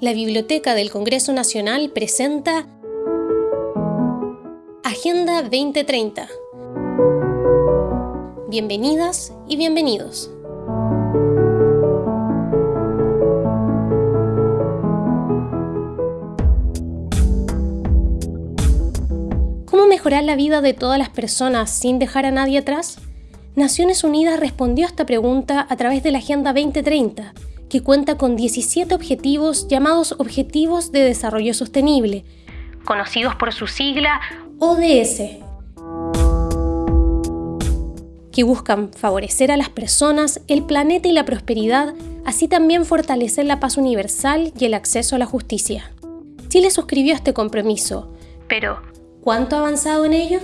la Biblioteca del Congreso Nacional presenta Agenda 2030. Bienvenidas y bienvenidos. ¿Cómo mejorar la vida de todas las personas sin dejar a nadie atrás? Naciones Unidas respondió a esta pregunta a través de la Agenda 2030, que cuenta con 17 objetivos llamados Objetivos de Desarrollo Sostenible, conocidos por su sigla ODS, que buscan favorecer a las personas, el planeta y la prosperidad, así también fortalecer la paz universal y el acceso a la justicia. Chile suscribió este compromiso, pero ¿cuánto ha avanzado en ello?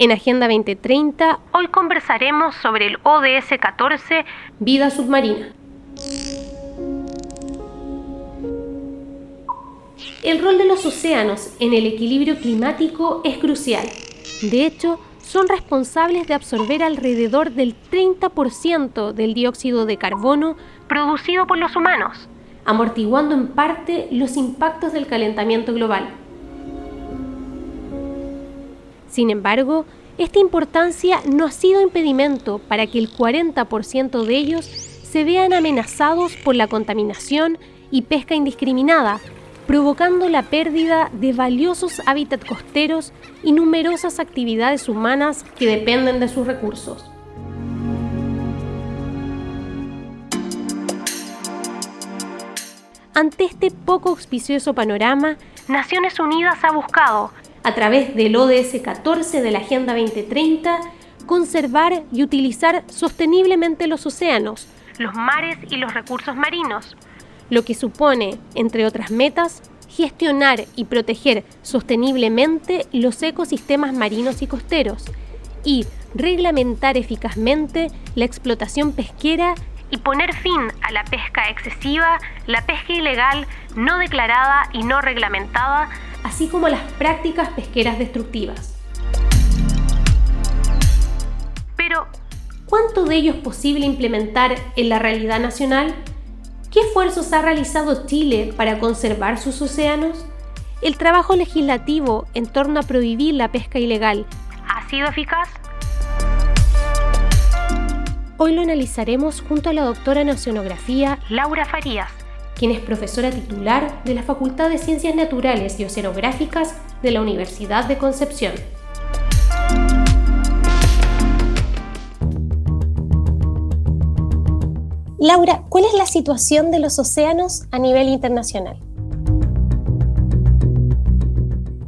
En Agenda 2030, hoy conversaremos sobre el ODS 14, Vida Submarina. El rol de los océanos en el equilibrio climático es crucial. De hecho, son responsables de absorber alrededor del 30% del dióxido de carbono producido por los humanos, amortiguando en parte los impactos del calentamiento global. Sin embargo, esta importancia no ha sido impedimento para que el 40% de ellos se vean amenazados por la contaminación y pesca indiscriminada, provocando la pérdida de valiosos hábitats costeros y numerosas actividades humanas que dependen de sus recursos. Ante este poco auspicioso panorama, Naciones Unidas ha buscado a través del ODS 14 de la Agenda 2030, conservar y utilizar sosteniblemente los océanos, los mares y los recursos marinos, lo que supone, entre otras metas, gestionar y proteger sosteniblemente los ecosistemas marinos y costeros y reglamentar eficazmente la explotación pesquera y poner fin a la pesca excesiva, la pesca ilegal, no declarada y no reglamentada, así como las prácticas pesqueras destructivas. Pero, ¿cuánto de ello es posible implementar en la realidad nacional? ¿Qué esfuerzos ha realizado Chile para conservar sus océanos? ¿El trabajo legislativo en torno a prohibir la pesca ilegal ha sido eficaz? Hoy lo analizaremos junto a la doctora en Oceanografía Laura Farías, quien es profesora titular de la Facultad de Ciencias Naturales y Oceanográficas de la Universidad de Concepción. Laura, ¿cuál es la situación de los océanos a nivel internacional?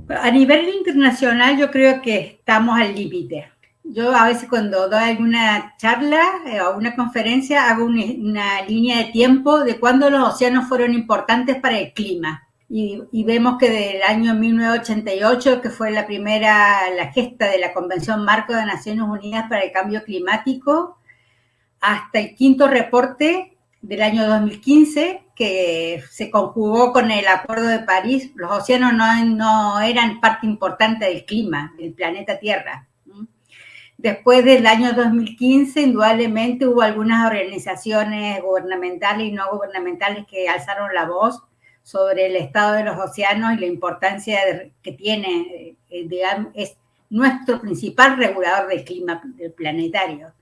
A nivel internacional yo creo que estamos al límite. Yo a veces cuando doy alguna charla eh, o una conferencia hago una, línea de tiempo de cuándo los océanos fueron importantes para el clima. Y, vemos que del año 1988, que fue la primera, la gesta de la Convención Marco de Naciones Unidas para el Cambio Climático, hasta el quinto reporte del año 2015, que se conjugó con el Acuerdo de París, los océanos no, no eran parte importante del clima del planeta Tierra. Después del año 2015, indudablemente hubo algunas organizaciones gubernamentales y no gubernamentales que alzaron la voz sobre el estado de los océanos y la importancia que tiene, eh, digamos, es nuestro principal regulador del clima planetario.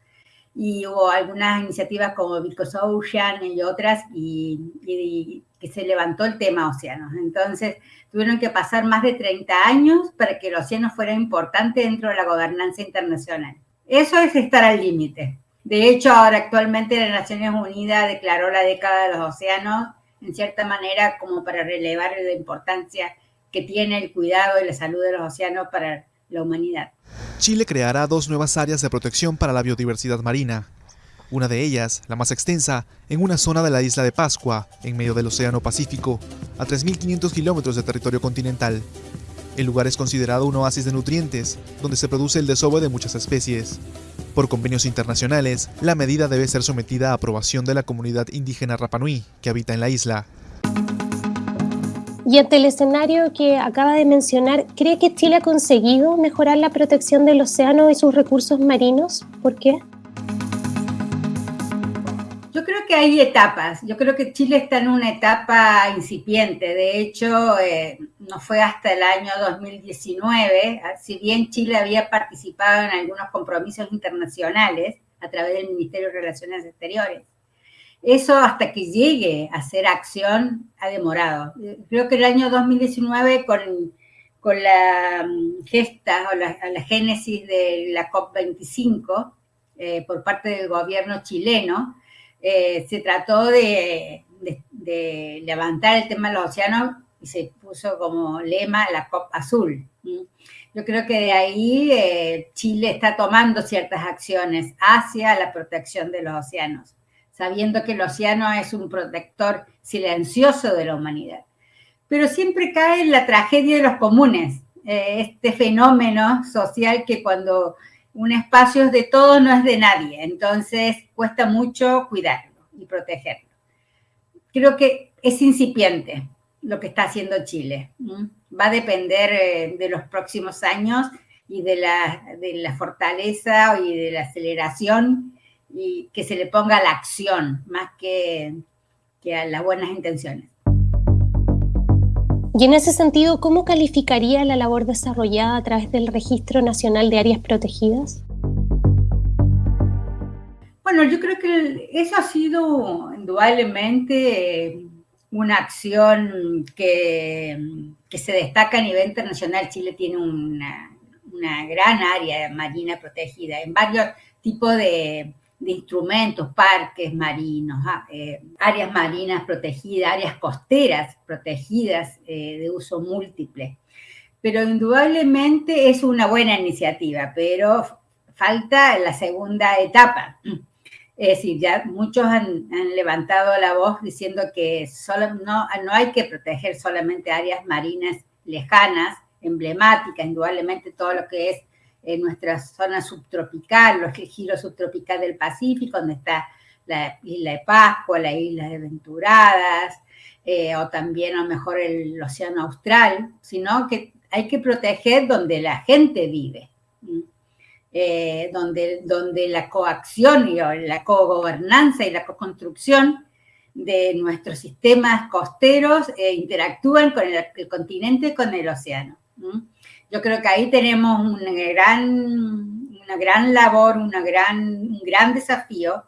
Y hubo algunas iniciativas como Because Ocean y otras, y que se levantó el tema océanos. Entonces, tuvieron que pasar más de 30 años para que el océano fuera importante dentro de la gobernanza internacional. Eso es estar al límite. De hecho, ahora actualmente las Naciones Unidas declaró la década de los océanos en cierta manera como para relevar la importancia que tiene el cuidado y la salud de los océanos para la humanidad. Chile creará dos nuevas áreas de protección para la biodiversidad marina, una de ellas, la más extensa, en una zona de la isla de Pascua, en medio del Océano Pacífico, a 3.500 kilómetros de territorio continental. El lugar es considerado un oasis de nutrientes, donde se produce el desove de muchas especies. Por convenios internacionales, la medida debe ser sometida a aprobación de la comunidad indígena Rapanui, que habita en la isla. Y ante el escenario que acaba de mencionar, ¿cree que Chile ha conseguido mejorar la protección del océano y sus recursos marinos? ¿Por qué? Que hay etapas. Yo creo que Chile está en una etapa incipiente. De hecho, eh, no fue hasta el año 2019, si bien Chile había participado en algunos compromisos internacionales a través del Ministerio de Relaciones Exteriores. Eso hasta que llegue a ser acción ha demorado. Creo que el año 2019 con, con la mm, gesta o la, la génesis de la COP25 eh, por parte del gobierno chileno, eh, se trató de, levantar el tema de los océanos y se puso como lema la COP azul. Yo creo que de ahí eh, Chile está tomando ciertas acciones hacia la protección de los océanos, sabiendo que el océano es un protector silencioso de la humanidad. Pero siempre cae en la tragedia de los comunes, eh, este fenómeno social que cuando un espacio es de todo, no es de nadie. Entonces cuesta mucho cuidarlo y protegerlo. Creo que es incipiente lo que está haciendo Chile. Va a depender eh, de los próximos años y de la, de la fortaleza y de la aceleración y que se le ponga la acción más que, que a las buenas intenciones. Y en ese sentido, ¿cómo calificaría la labor desarrollada a través del Registro Nacional de Áreas Protegidas? Bueno, yo creo que eso ha sido indudablemente una acción que, se destaca a nivel internacional. Chile tiene una gran área marina protegida en varios tipos de, de instrumentos, parques marinos, ah, eh, áreas marinas protegidas, áreas costeras protegidas eh, de uso múltiple. Pero indudablemente es una buena iniciativa, pero falta la segunda etapa. Es decir, ya muchos han, levantado la voz diciendo que solo, no, no hay que proteger solamente áreas marinas lejanas, emblemáticas, indudablemente todo lo que es en nuestra zona subtropical, los giros subtropical del Pacífico, donde está la isla de Pascua, la isla de Venturadas, eh, o también a lo mejor el océano austral, sino que hay que proteger donde la gente vive, eh, donde, donde la coacción y la cogobernanza y la co-construcción de nuestros sistemas costeros eh, interactúan con el, el, continente, con el océano. Yo creo que ahí tenemos una gran, una gran labor, una gran, un gran desafío,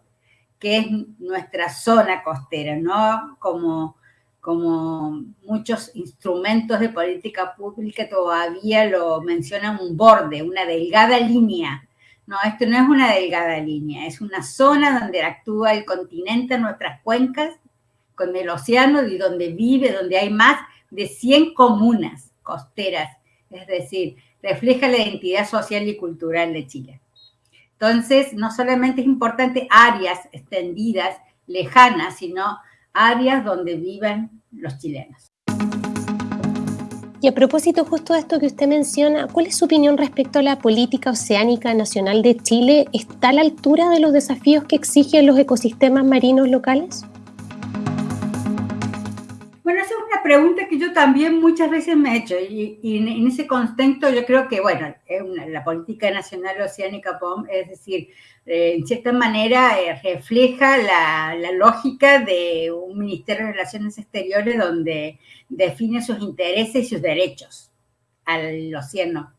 que es nuestra zona costera, ¿no? Como, como muchos instrumentos de política pública todavía lo mencionan un borde, una delgada línea. No, esto no es una delgada línea, es una zona donde actúa el continente, nuestras cuencas, con el océano y donde vive, donde hay más de 100 comunas costeras es decir, refleja la identidad social y cultural de Chile. Entonces, no solamente es importante áreas extendidas, lejanas, sino áreas donde viven los chilenos. Y a propósito justo de esto que usted menciona, ¿cuál es su opinión respecto a la política oceánica nacional de Chile? ¿Está a la altura de los desafíos que exigen los ecosistemas marinos locales? Bueno, esa es una pregunta que yo también muchas veces me he hecho y, en ese contexto yo creo que, bueno, la política nacional oceánica es decir, eh, en cierta manera eh, refleja la, lógica de un Ministerio de Relaciones Exteriores donde define sus intereses y sus derechos al océano.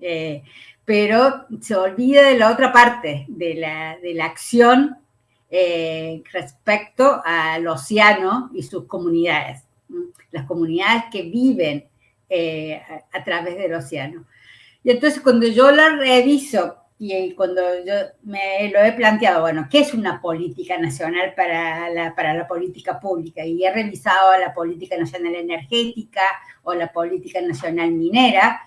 Eh, pero se olvida de la otra parte, de la, de la acción respecto al océano y sus comunidades las comunidades que viven eh, a, través del océano. Y entonces cuando yo la reviso y cuando yo me lo he planteado, bueno, ¿qué es una política nacional para la, para la política pública? Y he revisado la política nacional energética o la política nacional minera,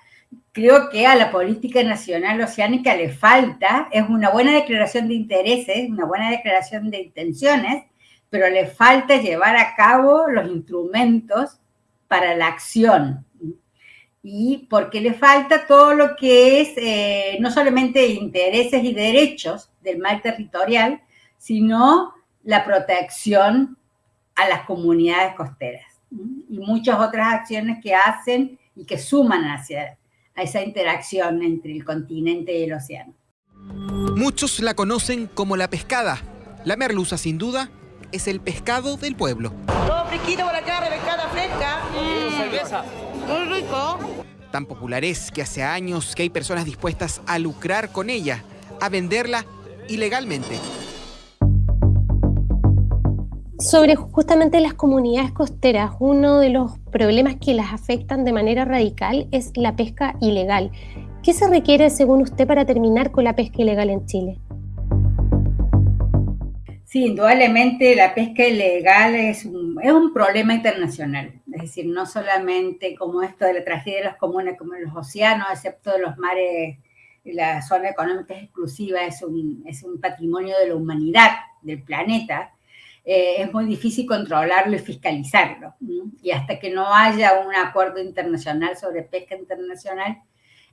creo que a la política nacional oceánica le falta, es una buena declaración de intereses, una buena declaración de intenciones, pero le falta llevar a cabo los instrumentos para la acción. Y porque le falta todo lo que es eh, no solamente intereses y derechos del mar territorial, sino la protección a las comunidades costeras. y muchas otras acciones que hacen y que suman hacia a esa interacción entre el continente y el océano. Muchos la conocen como la pescada. La merluza, sin duda, es el pescado del pueblo. Todo fresquito por acá, pescada fresca. Mm. Cerveza. Muy rico. Tan popular es que hace años que hay personas dispuestas a lucrar con ella, a venderla ilegalmente. Sobre justamente las comunidades costeras, uno de los problemas que las afectan de manera radical es la pesca ilegal. ¿Qué se requiere, según usted, para terminar con la pesca ilegal en Chile? Sí, indudablemente la pesca ilegal es un, es un problema internacional. Es decir, no solamente como esto de la tragedia de los comunes, como en los océanos, excepto los mares, la zona económica exclusiva es un, es un patrimonio de la humanidad, del planeta. Eh, es muy difícil controlarlo y fiscalizarlo. Y hasta que no haya un acuerdo internacional sobre pesca internacional,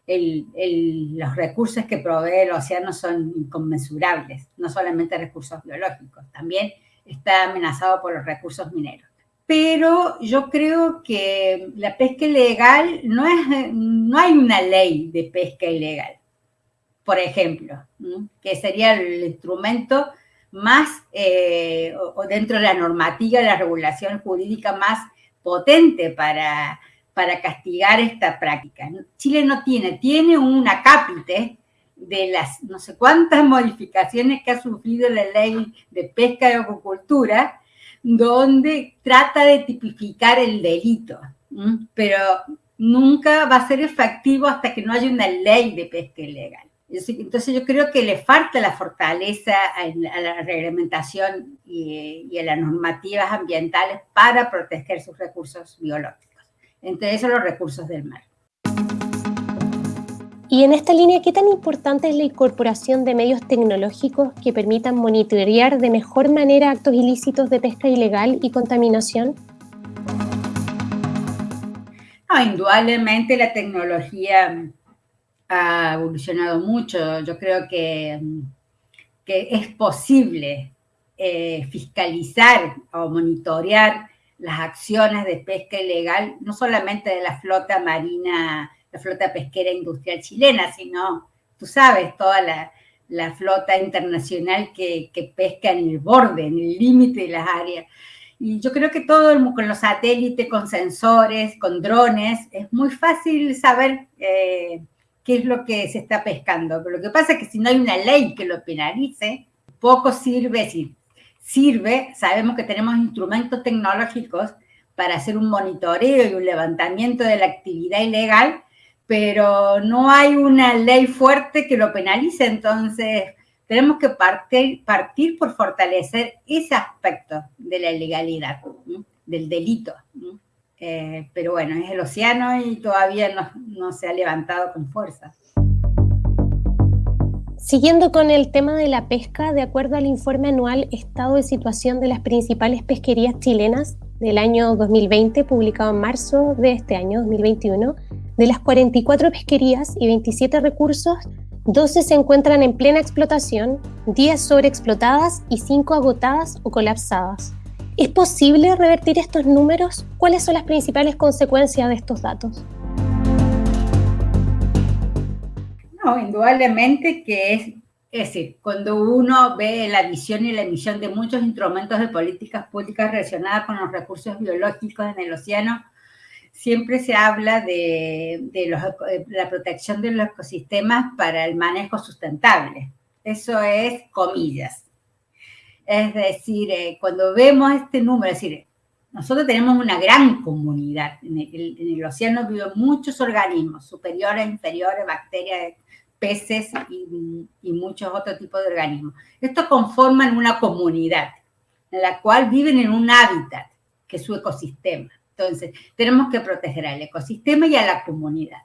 los recursos que provee el océano son inconmensurables, no solamente recursos biológicos, también está amenazado por los recursos mineros. Pero yo creo que la pesca ilegal no es, no hay una ley de pesca ilegal, por ejemplo, que sería el instrumento más, eh, o dentro de la normativa, la regulación jurídica más potente para para castigar esta práctica. Chile no tiene, tiene un acápite de las no sé cuántas modificaciones que ha sufrido la ley de pesca y acuicultura, donde trata de tipificar el delito, pero nunca va a ser efectivo hasta que no haya una ley de pesca ilegal. Entonces yo creo que le falta la fortaleza a la reglamentación y a las normativas ambientales para proteger sus recursos biológicos entre esos los recursos del mar. Y en esta línea, ¿qué tan importante es la incorporación de medios tecnológicos que permitan monitorear de mejor manera actos ilícitos de pesca ilegal y contaminación? indudablemente la tecnología ha evolucionado mucho. Yo creo que, que es posible eh, fiscalizar o monitorear las acciones de pesca ilegal, no solamente de la flota marina, la flota pesquera industrial chilena, sino, tú sabes, toda la, flota internacional que, pesca en el borde, en el límite de las áreas. Y yo creo que todo con los satélites, con sensores, con drones, es muy fácil saber eh, qué es lo que se está pescando. Pero lo que pasa es que si no hay una ley que lo penalice, poco sirve, si sirve, sabemos que tenemos instrumentos tecnológicos para hacer un monitoreo y un levantamiento de la actividad ilegal, pero no hay una ley fuerte que lo penalice, entonces tenemos que partir, por fortalecer ese aspecto de la ilegalidad, del delito. Eh, pero bueno, es el océano y todavía no, no se ha levantado con fuerza. Siguiendo con el tema de la pesca, de acuerdo al informe anual Estado de Situación de las principales pesquerías chilenas del año 2020, publicado en marzo de este año 2021, de las 44 pesquerías y 27 recursos, 12 se encuentran en plena explotación, 10 sobreexplotadas y 5 agotadas o colapsadas. ¿Es posible revertir estos números? ¿Cuáles son las principales consecuencias de estos datos? Indudablemente que es, decir, cuando uno ve la visión y la emisión de muchos instrumentos de políticas públicas relacionadas con los recursos biológicos en el océano, siempre se habla de, la protección de los ecosistemas para el manejo sustentable. Eso es comillas. Es decir, eh, cuando vemos este número, es decir, nosotros tenemos una gran comunidad. En el, en el océano viven muchos organismos, superiores, inferiores, bacterias, peces y, muchos otros tipos de organismos. Estos conforman una comunidad en la cual viven en un hábitat, que es su ecosistema. Entonces, tenemos que proteger al ecosistema y a la comunidad.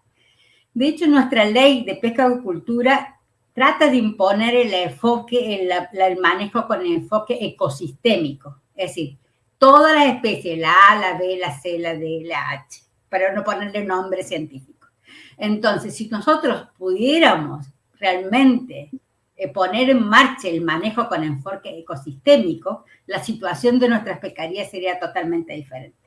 De hecho, nuestra ley de pesca y cultura trata de imponer el enfoque, el, el manejo con el enfoque ecosistémico. Es decir, todas las especies, la A, la B, la C, la D, la H, para no ponerle nombre científico. Entonces, si nosotros pudiéramos realmente eh, poner en marcha el manejo con enfoque ecosistémico, la situación de nuestras pescarías sería totalmente diferente.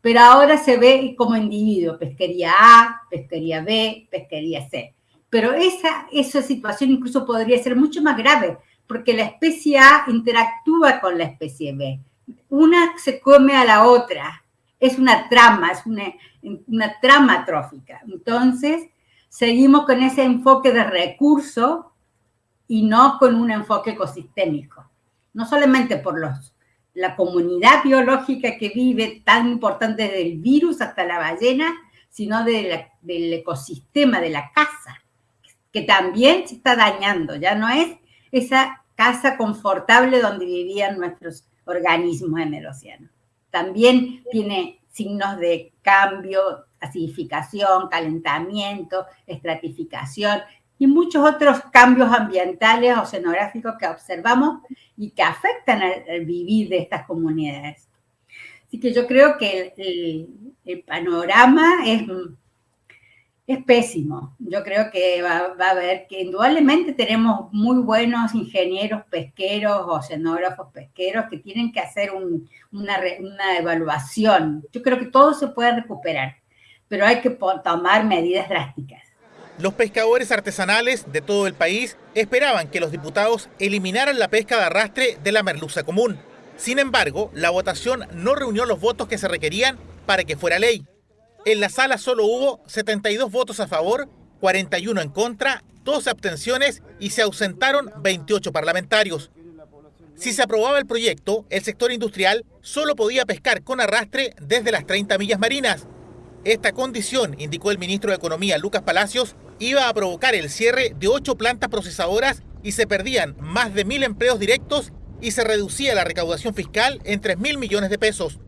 pero ahora se ve como individuo, pesquería A, pesquería B, pesquería C. Pero esa, esa situación incluso podría ser mucho más grave, porque la especie A interactúa con la especie B. Una se come a la otra. Es una trama, es una, una trama trófica. Entonces, seguimos con ese enfoque de recurso y no con un enfoque ecosistémico. No solamente por los, la comunidad biológica que vive, tan importante desde el virus hasta la ballena, sino de del ecosistema, de la casa, que también se está dañando. Ya no es esa casa confortable donde vivían nuestros organismos en el océano. También tiene signos de cambio, acidificación, calentamiento, estratificación y muchos otros cambios ambientales oceanográficos que observamos y que afectan al, vivir de estas comunidades. Así que yo creo que el panorama es es pésimo. Yo creo que va, a haber que indudablemente tenemos muy buenos ingenieros pesqueros, oceanógrafos pesqueros que tienen que hacer una, evaluación. Yo creo que todo se puede recuperar, pero hay que tomar medidas drásticas. Los pescadores artesanales de todo el país esperaban que los diputados eliminaran la pesca de arrastre de la merluza común. Sin embargo, la votación no reunió los votos que se requerían para que fuera ley. En la sala solo hubo 72 votos a favor, 41 en contra, 12 abstenciones y se ausentaron 28 parlamentarios. Si se aprobaba el proyecto, el sector industrial solo podía pescar con arrastre desde las 30 millas marinas. Esta condición, indicó el ministro de Economía Lucas Palacios, iba a provocar el cierre de ocho plantas procesadoras y se perdían más de mil empleos directos y se reducía la recaudación fiscal en 3 mil millones de pesos.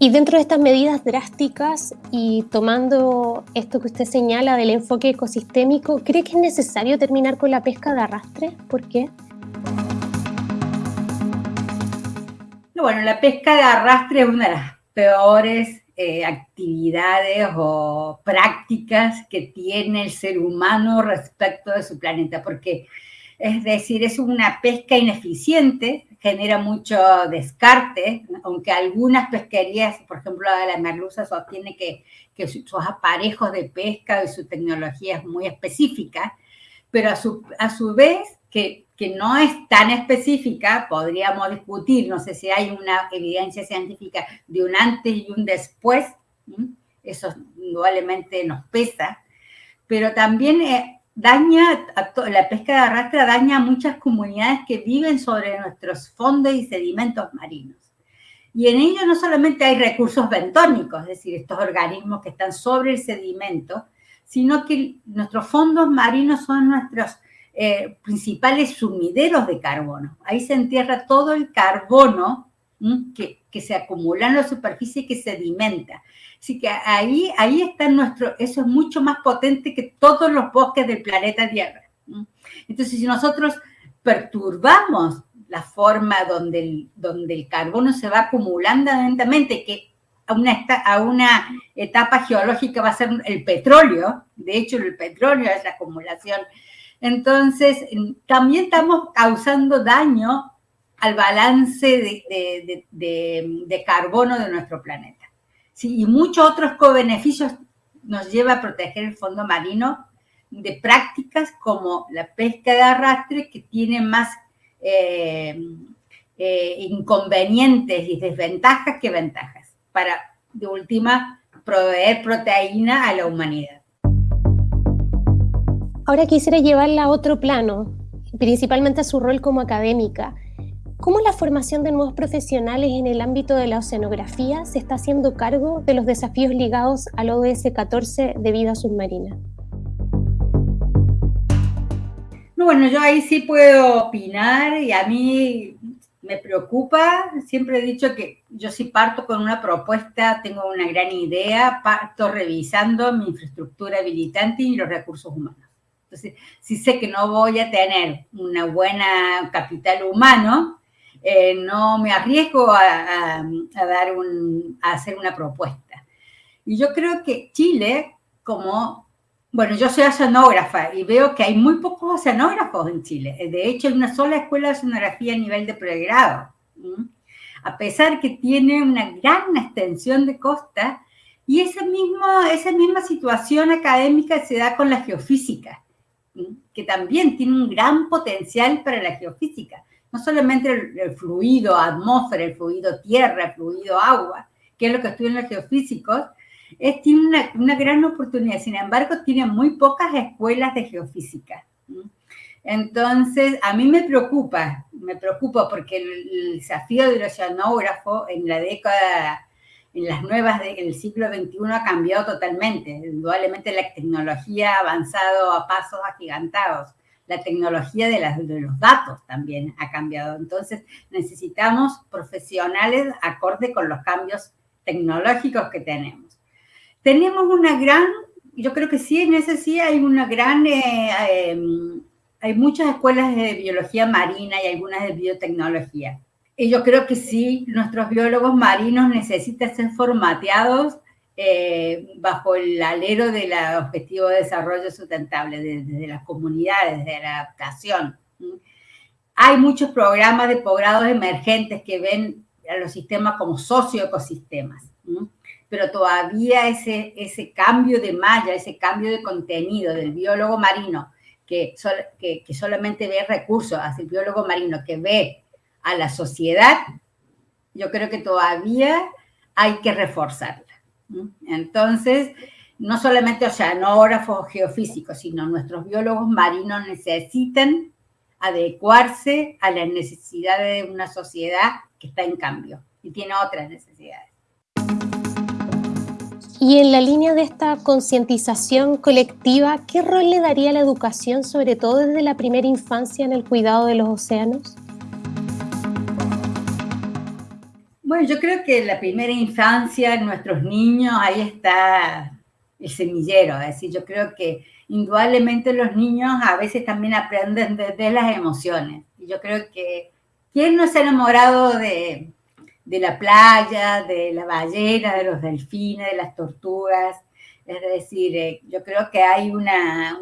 Y dentro de estas medidas drásticas y tomando esto que usted señala del enfoque ecosistémico, ¿cree que es necesario terminar con la pesca de arrastre? ¿Por qué? Bueno, la pesca de arrastre es una de las peores eh, actividades o prácticas que tiene el ser humano respecto de su planeta, porque es decir, es una pesca ineficiente, genera mucho descarte, aunque algunas pesquerías, por ejemplo la de la merluza, sostiene que, que sus aparejos de pesca y su tecnología es muy específica, pero a su, a su vez que, que no es tan específica, podríamos discutir, no sé si hay una evidencia científica de un antes y un después, eso indudablemente nos pesa, pero también eh, daña, la pesca de arrastre daña a muchas comunidades que viven sobre nuestros fondos y sedimentos marinos. Y en ello no solamente hay recursos bentónicos, es decir, estos organismos que están sobre el sedimento, sino que nuestros fondos marinos son nuestros eh, principales sumideros de carbono. Ahí se entierra todo el carbono que, que, se acumula en la superficie y que sedimenta. Así que ahí, ahí está nuestro, eso es mucho más potente que todos los bosques del planeta Tierra. Entonces, si nosotros perturbamos la forma donde el, donde el carbono se va acumulando lentamente, que a una, a una etapa geológica va a ser el petróleo, de hecho el petróleo es la acumulación, entonces también estamos causando daño al balance de, carbono de nuestro planeta. y muchos otros co-beneficios nos lleva a proteger el fondo marino de prácticas como la pesca de arrastre que tiene más eh, eh, inconvenientes y desventajas que ventajas para, de última, proveer proteína a la humanidad. Ahora quisiera llevarla a otro plano, principalmente a su rol como académica. ¿Cómo la formación de nuevos profesionales en el ámbito de la oceanografía se está haciendo cargo de los desafíos ligados al ODS 14 de vida submarina? bueno, yo ahí sí puedo opinar y a mí me preocupa. Siempre he dicho que yo sí parto con una propuesta, tengo una gran idea, parto revisando mi infraestructura habilitante y los recursos humanos. Entonces, si sé que no voy a tener una buena capital humano, eh, no me arriesgo a, dar un, a hacer una propuesta. Y yo creo que Chile, como, bueno, yo soy oceanógrafa y veo que hay muy pocos oceanógrafos en Chile. De hecho, hay una sola escuela de oceanografía a nivel de pregrado. a pesar que tiene una gran extensión de costa, y esa misma, esa misma situación académica se da con la geofísica, que también tiene un gran potencial para la geofísica. No solamente el, fluido atmósfera, el fluido tierra, el fluido agua, que es lo que estudian los geofísicos, es, tiene una, una, gran oportunidad. Sin embargo, tiene muy pocas escuelas de geofísica. Entonces, a mí me preocupa, me preocupa porque el, desafío del oceanógrafo en la década, en las nuevas del siglo XXI ha cambiado totalmente. Indudablemente la tecnología ha avanzado a pasos agigantados. La tecnología de, de los datos también ha cambiado. Entonces, necesitamos profesionales acorde con los cambios tecnológicos que tenemos. Tenemos una gran, yo creo que sí, en ese sí hay una gran eh, em, hay muchas escuelas de biología marina y algunas de biotecnología. Y yo creo que sí, nuestros biólogos marinos necesitan ser formateados eh, bajo el alero del objetivo de desarrollo sustentable, desde las comunidades, de la adaptación. Hay muchos programas de posgrados emergentes que ven a los sistemas como socioecosistemas, pero todavía ese, ese cambio de malla, ese cambio de contenido del biólogo marino que, que, solamente ve recursos, hacia el biólogo marino que ve a la sociedad, yo creo que todavía hay que reforzarla. Entonces, no solamente oceanógrafos geofísicos, sino nuestros biólogos marinos necesitan adecuarse a las necesidades de una sociedad que está en cambio y tiene otras necesidades. Y en la línea de esta concientización colectiva, ¿qué rol le daría la educación, sobre todo desde la primera infancia, en el cuidado de los océanos? Bueno, yo creo que en la primera infancia, nuestros niños, ahí está el semillero. Es decir, yo creo que indudablemente los niños a veces también aprenden desde las emociones. Y yo creo que, ¿quién no se ha enamorado de, de la playa, de la ballena, de los delfines, de las tortugas. Es decir, eh, yo creo que hay una,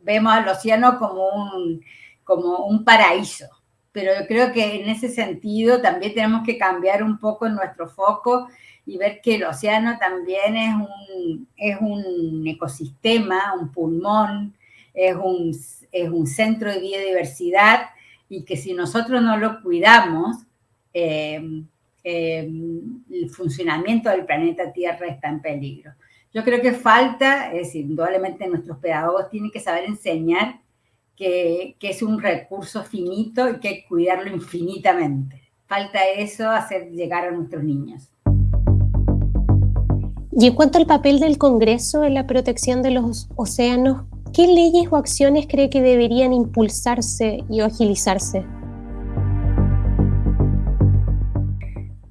vemos al océano como un, como un paraíso, pero yo creo que en ese sentido también tenemos que cambiar un poco nuestro foco y ver que el océano también es un, es un ecosistema, un pulmón, es un, es un centro de biodiversidad y que si nosotros no lo cuidamos, Em, em, el funcionamiento del planeta Tierra está en peligro. Yo creo que falta, es decir, indudablemente nuestros pedagogos tienen que saber enseñar que, es un recurso finito y que hay que cuidarlo infinitamente. Falta eso, hacer llegar a nuestros niños. Y en cuanto al papel del Congreso en la protección de los océanos, ¿qué leyes o acciones cree que deberían impulsarse y agilizarse?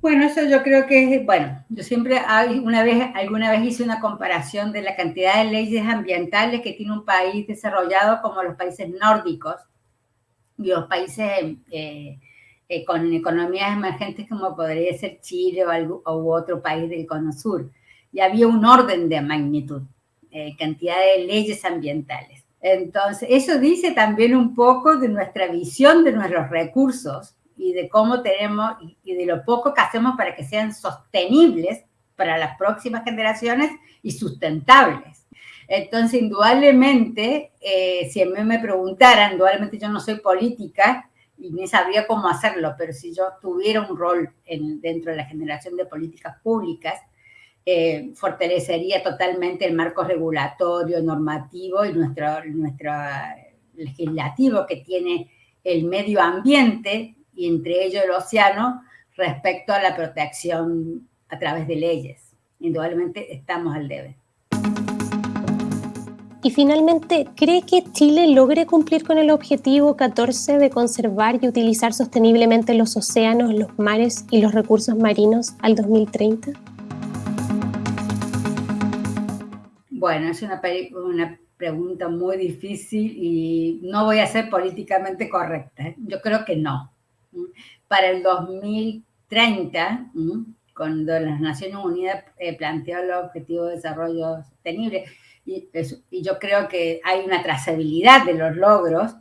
Bueno, eso yo creo que es, bueno, yo siempre, una vez, alguna vez hice una comparación de la cantidad de leyes ambientales que tiene un país desarrollado como los países nórdicos y los países eh, eh, con economías emergentes como podría ser Chile o, algo, u otro país del Cono Sur. Y había un orden de magnitud, eh, cantidad de leyes ambientales. Entonces, eso dice también un poco de nuestra visión de nuestros recursos y de cómo tenemos y de lo poco que hacemos para que sean sostenibles para las próximas generaciones y sustentables. Entonces, indudablemente, eh, si a mí me preguntaran, indudablemente yo no soy política y ni sabría cómo hacerlo, pero si yo tuviera un rol en, dentro de la generación de políticas públicas, eh, fortalecería totalmente el marco regulatorio, normativo y nuestro, nuestro legislativo que tiene el medio ambiente y entre ellos el océano respecto a la protección a través de leyes. Indudablemente estamos al debe. Y finalmente, ¿cree que Chile logre cumplir con el objetivo 14 de conservar y utilizar sosteniblemente los océanos, los mares y los recursos marinos al 2030? Bueno, es una, una pregunta muy difícil y no voy a ser políticamente correcta. ¿eh? Yo creo que no. Para el 2030, cuando las Naciones Unidas eh, planteó el Objetivo de Desarrollo Sostenible, y, y, yo creo que hay una trazabilidad de los logros,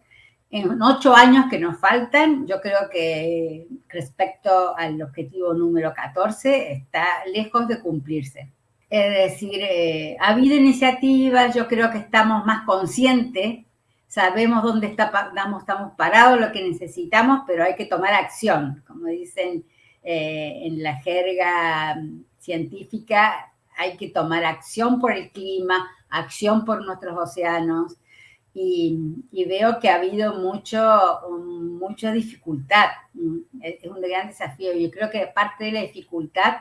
en ocho años que nos faltan, yo creo que respecto al objetivo número 14 está lejos de cumplirse. Es decir, eh, ha habido iniciativas, yo creo que estamos más conscientes, sabemos dónde estamos, estamos parados, lo que necesitamos, pero hay que tomar acción. Como dicen eh, en la jerga científica, hay que tomar acción por el clima, acción por nuestros océanos, y, veo que ha habido mucho, mucha dificultad. Es un gran desafío. Yo creo que parte de la dificultad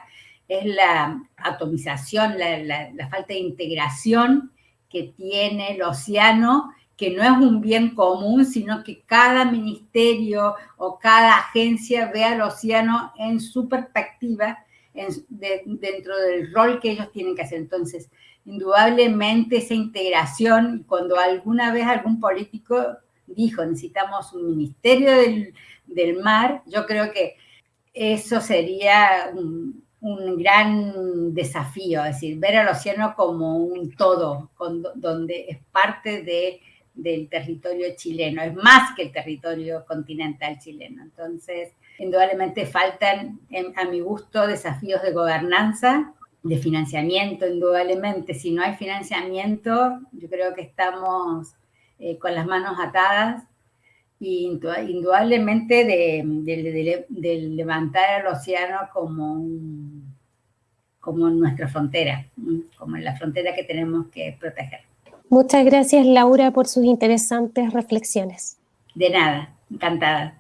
es la atomización, la, falta de integración que tiene el océano, que no es un bien común, sino que cada ministerio o cada agencia ve al océano en su perspectiva, dentro del rol que ellos tienen que hacer. Entonces, indudablemente esa integración, cuando alguna vez algún político dijo necesitamos un ministerio del, mar, yo creo que eso sería un, gran desafío, es decir, ver al océano como un todo, donde es parte de, del territorio chileno, es más que el territorio continental chileno. Entonces, indudablemente faltan, a mi gusto, desafíos de gobernanza de financiamiento, indudablemente. Si no hay financiamiento, yo creo que estamos eh, con las manos atadas y indudablemente de, levantar al océano como, como nuestra frontera, como la frontera que tenemos que proteger. Muchas gracias Laura por sus interesantes reflexiones. De nada, encantada.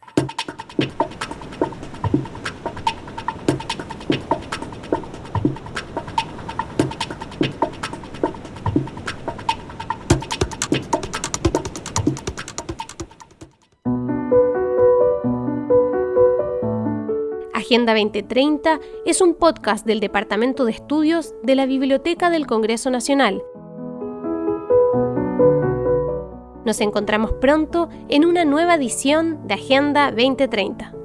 Agenda 2030 es un podcast del Departamento de Estudios de la Biblioteca del Congreso Nacional. Nos encontramos pronto en una nueva edición de Agenda 2030.